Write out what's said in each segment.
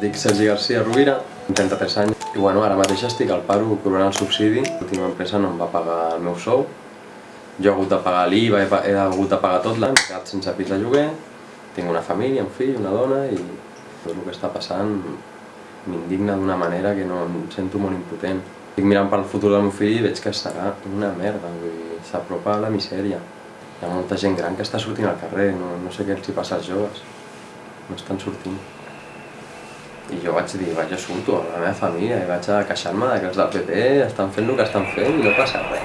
Dic Sergi García Rovira, 33 anys, i bueno, ara mateix estic al paro cobrant el subsidi. L'última empresa no em va pagar el meu sou. Jo he hagut de pagar l'IVA, he, he hagut de pagar tot l'any, m'he quedat sense pis de lloguer, tinc una família, un fill, una dona, i tot el que està passant m'indigna d'una manera que no em sento molt impotent. Estic mirant pel futur del meu fill i veig que serà una merda, vull dir, s'apropa a la misèria. Hi ha molta gent gran que està sortint al carrer, no, no sé què els hi passa als joves. No estan sortint. I jo vaig dir, vaig a surto la meva família i vaig a queixar-me que els del PP estan fent el que estan fent i no passa res.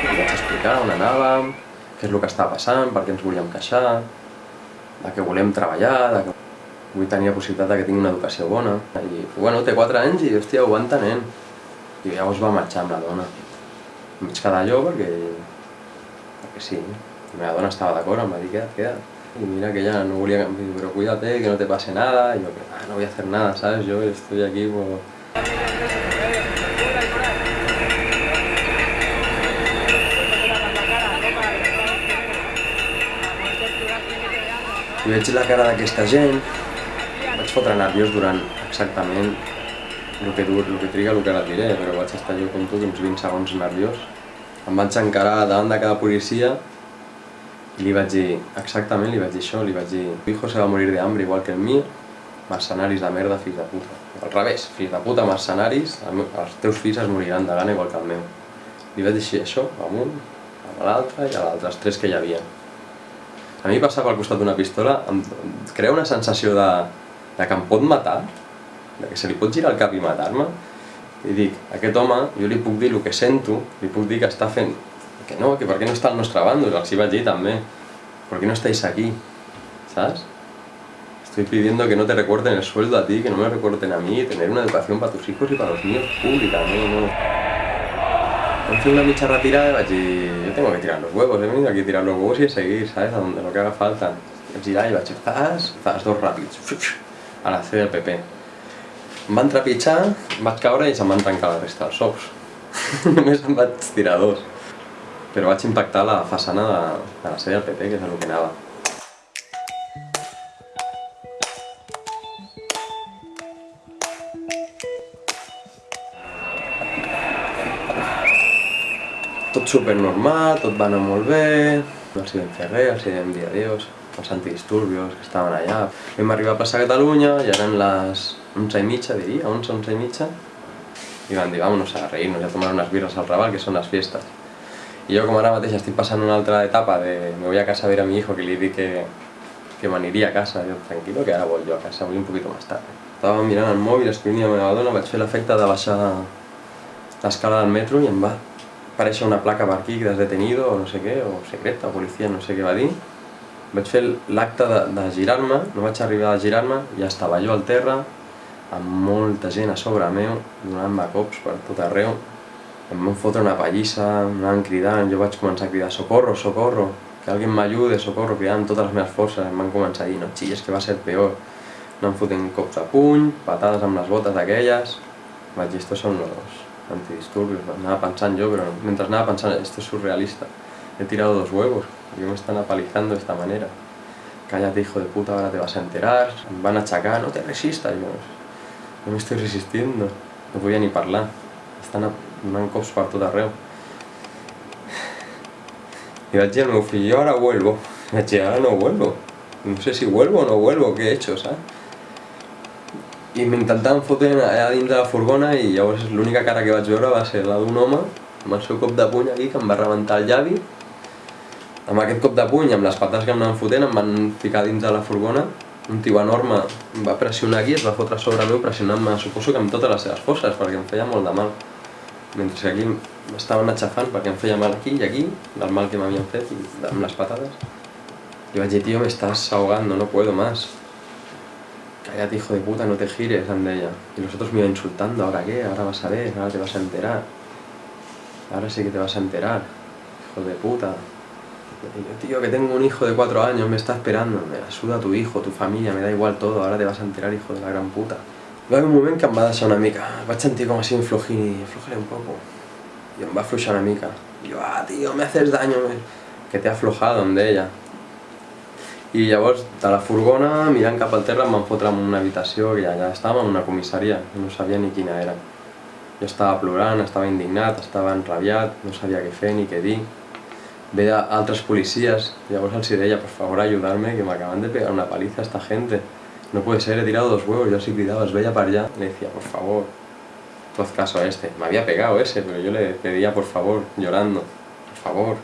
I vaig explicar on anàvem, què és el que està passant, per què ens volíem queixar, de que volem treballar, de que vull tenir la possibilitat de que tingui una educació bona. I, bueno, té 4 anys i, hòstia, ho va entenent. I llavors va marxar amb la dona. Em vaig quedar jo perquè sí, la meva dona estava d'acord, em va dir, queda't, queda't. Y mira que ella no diu, pero cuídate, que no te pase nada. Y yo, ah, no voy a hacer nada, ¿sabes? Yo estoy aquí por... I veig la cara d'aquesta gent, vaig fotre nerviós durant exactament el que, dur, el que triga el que ara diré, però vaig estar jo com tu uns 20 segons nerviós. Em vaig encarar davant de cada policia i li vaig dir, exactament li vaig dir això, li vaig dir tu hijo se va morir de hambre igual que el mío, mercenaris de merda, fills de puta. Al revés, fills de puta, mercenaris, els teus fills es moriran de gana igual que el meu. Li vaig dir això, amb un, amb l'altre i a l'altre, els tres que hi havia. A mi passar pel costat d'una pistola em crea una sensació de, de que em pot matar, de que se li pot girar el cap i matar-me, i dic, aquest home, jo li puc dir el que sento, li puc dir que està fent, que no, que per què no està al nostre bàndol, els hi vaig dir també, ¿por qué no estáis aquí? ¿Sabes? Estoy pidiendo que no te recorten el sueldo a ti, que no me recorten a mí, tener una educación para tus hijos y para los míos pública, no, no. Em fui una mitja retirada y vaig dir, yo tengo que tirar los huevos, he venido aquí a tirar los huevos y a seguir, ¿sabes? A donde lo que haga falta. Vaig girar i vaig fer zas, zas, dos ràpids, a la C del PP. Em van trepitjar, em vaig caure i se'm van trencar la resta dels ous. Només em vaig tirar dos. Però vaig impactar la façana de, de la sèrie del PP, que és el que anava. Tot super normal, tot va anar molt bé, els hi vam fer res, els hi vam dir adiós, els antidisturbios que estaven allà. Vam arribar a plaça Catalunya i eren les 11 i mitja, diria, 11, 11 i mitja, i van dir, vámonos a reírnos y a tomar unas birras al Raval, que son las fiestas. I jo com ara mateix estic passant una altra etapa de me voy a casa a ver a mi hijo que li dic que, que m'aniria a casa, jo tranquilo que ara voy yo a casa, voy un poquito más tarde. Estava mirant el mòbil, escrivint a la meva dona, vaig fer l'efecte de baixar l'escala del metro i em va aparèixer una placa per aquí, que has detenido, o no sé què, o secreta, o policia, no sé què va dir. Vaig fer l'acte de, de girar-me, no vaig arribar a girar-me, ja estava jo al terra, amb molta gent a sobre meu, donant-me cops per tot arreu. Em van fotre una pallissa, em anaven cridant, jo vaig començar a cridar socorro, socorro, que alguien m'ajude, socorro, cridant totes les meves forces, em van començar a dir no xilles que va ser peor. Anant fotent cops de puny, patades amb les botes aquelles, vaig dir, estos son los antidisturbios, anava pensant jo, però mentre anava pensant, esto es surrealista, he tirado dos huevos, yo me están apalizando de esta manera. Cállate hijo de puta, ahora te vas a enterar, van achacar, no te resistas, jo, no me estoy resistiendo, no podia ni parlar, estan donant cops per. I vaig dir al meu fill, jo ara vuelvo, I vaig dir, ara no vuelvo, no sé si vuelvo o no vuelvo, què he hecho, saps? I m'intentaven fotre allà dins de la furgona i llavors l'única cara que vaig veure va ser la d'un home amb el seu cop de puny aquí que em va el llavi amb aquest cop de puny, amb les que em anaven fotent, em van ficar dins de la furgona un tio enorme em va pressionar aquí, es va fotre sobre meu pressionant-me, suposo que amb totes les seves forces perquè em feia molt de mal mentre que aquí m'estaven aixafant perquè em feia mal aquí i aquí, del mal que m'havien fet i amb les patades i vaig dir, tío, me estás ahogando, no puedo más cállate hijo de puta, no te gires, em deia. Y los otros me iban insultando, ¿ahora qué? Ahora vas a ver, ahora te vas a enterar. Ahora sí que te vas a enterar, hijo de puta. Tío, que tengo un hijo de cuatro años, me está esperando. Me la suda tu hijo, tu familia, me da igual todo, ahora te vas a enterar, hijo de la gran puta. Va un moment que em va deixar una mica, vaig sentir com així inflojir, aflojaré un poco. I em va afluixar una mica. I jo, ah, tío, me haces daño, me... que t'he aflojado, em deia. I llavors, de la furgona, mirant cap al terra, em van en una habitació que ja estàvem en una comissaria, no sabia ni quina era. Jo estava plorant, estava indignat, estava enrabiat, no sabia què fer ni què dir. Veia altres policies, llavors els deia, por favor, ayudarme, que m'acaban de pegar una paliza esta gente. No puede ser, he tirado dos huevos, yo así gritaba, es veía para allá. Le decía, por favor, tú haz caso a este. Me había pegado ese, pero yo le pedía, por favor, llorando, por favor,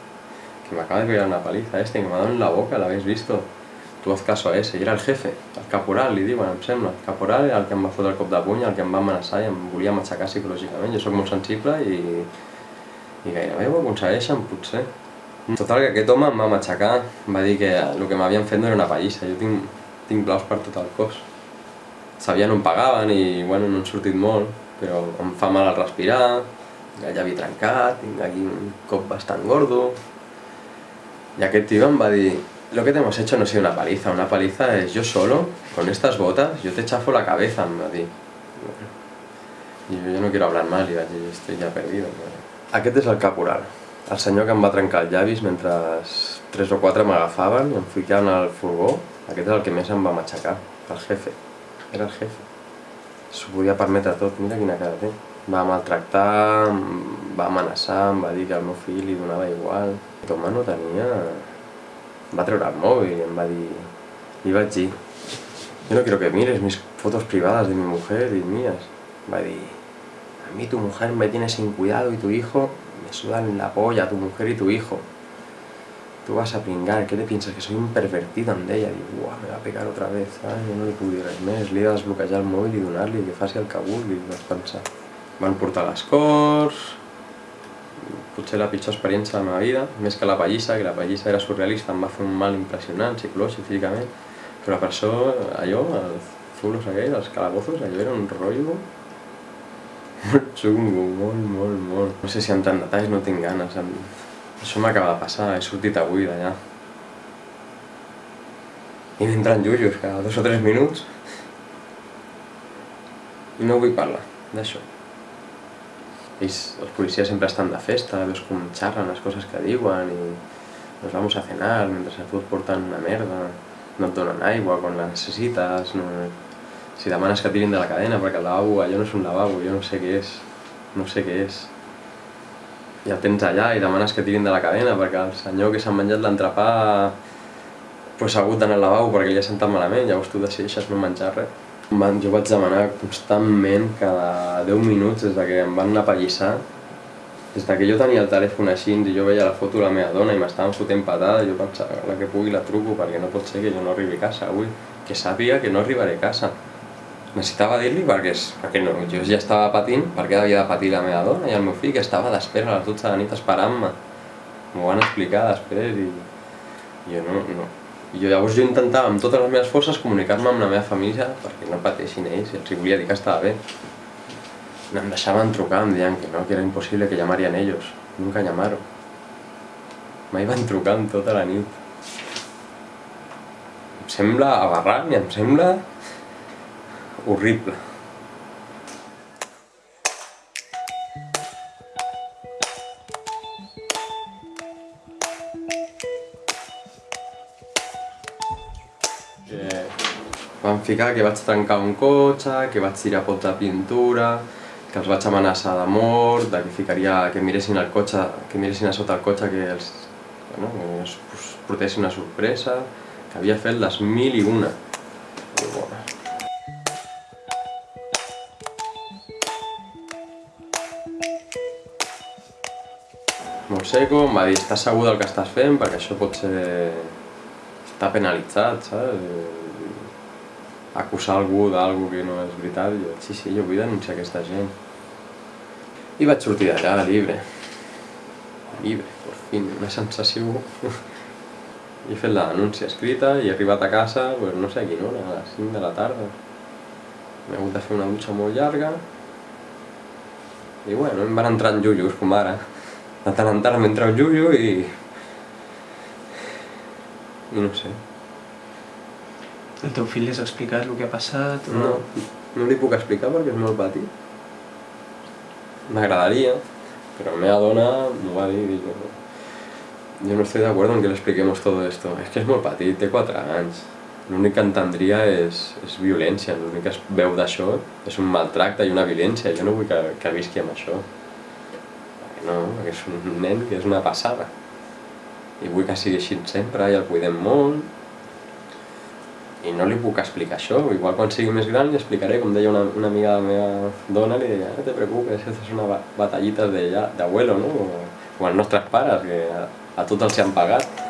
que me acaba de pegar una paliza este, que me ha dado en la boca, ¿la habéis visto? tu haz caso a ese, i era el jefe, el caporal, li diuen, em sembla. El caporal era el que em va el cop de puny, el que em va amenaçar i em volia matxacar psicològicament. Jo sóc molt sensible i, i gairebé ho aconsegueixen, potser. Total, que aquest home em va matxacar, em va dir que el que m'havien fet no era una pallissa, jo tinc, tinc blaus per tot el cos. Sabien on pagaven i, bueno, no han sortit molt, però em fa mal al respirar, el llavi trencat, tinc aquí un cop bastant gordo... I aquest tio em va dir, Lo que te hemos hecho no ha sido una paliza, una paliza es yo solo, con estas botas, yo te chafo la cabeza, em va dir. I jo, jo no quiero hablar dir, estoy ja perdido. Aquest és el caporal, el senyor que em va trencar els llavis mentre tres o quatre m'agafaven i em ficaven al furgó, aquest és el que més em va matxacar, el jefe, era el jefe. S'ho podia permetre tot, mira quina cara té. Va maltractar, va amenaçar, em va dir que al meu fill li donava igual. Toma no tenia va treure el mòbil i em va dir... Li vaig dir, yo no quiero que mires mis fotos privadas de mi mujer y mías. Va dir, a mí tu mujer me tiene sin cuidado y tu hijo me sudan la polla, tu mujer y tu hijo. Tú vas a pringar, ¿qué te piensas? Que soy un pervertido amb ella? Dic, uah, me va a pegar otra vez, ai, jo no li res més, li he de desbloquejar el mòbil i donar-li que faci el que vulgui, vas pensar. Van portar les cors, la pitjor experiència de la vida, més la pallissa, que la pallissa era surrealista, em va fer un mal impressionant, psicològic, físicament, però per això, allò, els zulos aquells, els calabozos, allò era un rotllo xungo, molt, molt, molt. No sé si amb tant detalls no tinc ganes, això m'acaba de passar, he sortit avui d'allà. I m'entren jujos cada dos o tres minuts i no vull parlar d'això ells, els policies sempre estan de festa, veus com xerren les coses que diuen i nos vamos a cenar mentre a tu et porten una merda, no et donen aigua quan la necessites, no... si demanes que tirin de la cadena perquè el lavabo, allò no és un lavabo, jo no sé què és, no sé què és. I el tens allà i demanes que tirin de la cadena perquè el senyor que s'ha menjat l'entrepà pues, ha hagut d'anar al lavabo perquè li ha sentat malament, llavors tu decideixes no menjar res. Jo vaig demanar constantment, cada 10 minuts, des que em van anar a pallissar, des que jo tenia el telèfon així i jo veia la foto de la meva dona i m'estaven fotent patada, jo pensava, la que pugui la truco perquè no pot ser que jo no arribi a casa avui, que sàpiga que no arribaré a casa. Necessitava dir-li perquè, perquè no, jo ja estava patint, perquè havia de patir la meva dona i el meu fill que estava d'espera a les 12 de la nit esperant-me. M'ho van explicar després i jo no, no, i jo llavors jo intentava amb totes les meves forces comunicar-me amb la meva família perquè no pateixin ells i els volia dir que estava bé. No em deixaven trucar, em deien que no, que era impossible que llamarían ellos. Nunca llamaron. Mai van trucant tota la nit. Em sembla aberrant i em sembla horrible. Van ficar que vaig trencar un cotxe, que vaig tirar pots de pintura, que els vaig amenaçar de mort, de que ficaria, que miressin el cotxe, que miressin a sota el cotxe que els, bueno, que es portessin una sorpresa, que havia fet les mil i una. Molt seco, em va dir, estàs segur del que estàs fent perquè això pot ser... està penalitzat, saps? acusar algú d'algú que no és veritat, jo, sí, sí, jo vull denunciar aquesta gent. I vaig sortir d'allà, llibre. Llibre, per fi, una sensació... he fet la denúncia escrita i he arribat a casa, pues, no sé a quina hora, a les 5 de la tarda. M'he hagut de fer una dutxa molt llarga. I bueno, em van entrar en jujos, com ara. De tant en tant m'entra un jujo i... I no sé. El teu fill li has explicat el que ha passat? O... No, no li puc explicar perquè és molt petit. M'agradaria, però la meva dona m'ho va dir, dic, Jo no estic d'acord en que li expliquem todo esto. És que és molt petit, té 4 anys. L'únic que entendria és, és violència, l'únic que es veu d'això és un maltracte i una violència. Jo no vull que, que visqui amb això. No, perquè és un nen que és una passada. I vull que sigui així sempre i el cuidem molt. I no li puc explicar això. Igual quan sigui més gran li explicaré, com deia una, una amiga de la meva dona, li deia, no te preocupes, esto es una batallita d'abuelo, no? O, o els nostres pares, que a, a tots els han pagat.